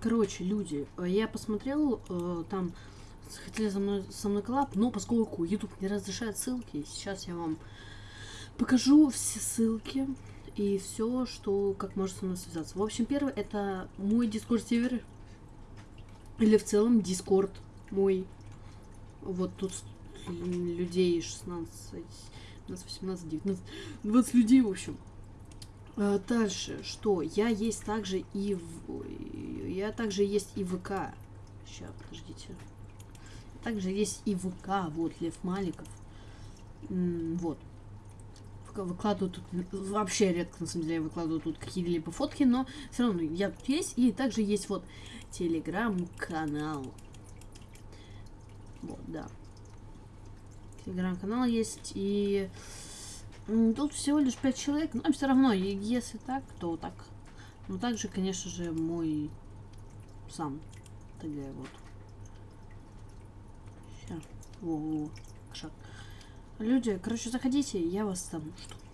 Короче, люди, э, я посмотрел, э, там хотели со мной, со мной коллаб, но поскольку YouTube не разрешает ссылки, сейчас я вам покажу все ссылки и все, что как может со мной связаться. В общем, первый это мой Discord сервер или в целом Discord мой. Вот тут людей 16, 17, 18, 19, 20 людей, в общем. А, дальше, что? Я есть также и в... Я также есть и ВК. Сейчас, подождите. Также есть и ВК, вот, Лев Маликов. М вот. Выкладываю тут... Вообще редко, на самом деле, выкладываю тут какие-либо фотки, но все равно я тут есть. И также есть вот телеграм-канал. Вот, да. Телеграм-канал есть и... Тут всего лишь 5 человек, но все равно, если так, то так. Ну, также, конечно же, мой сам ТГ, вот. Сейчас. Во, во, шаг. Люди, короче, заходите, я вас там жду.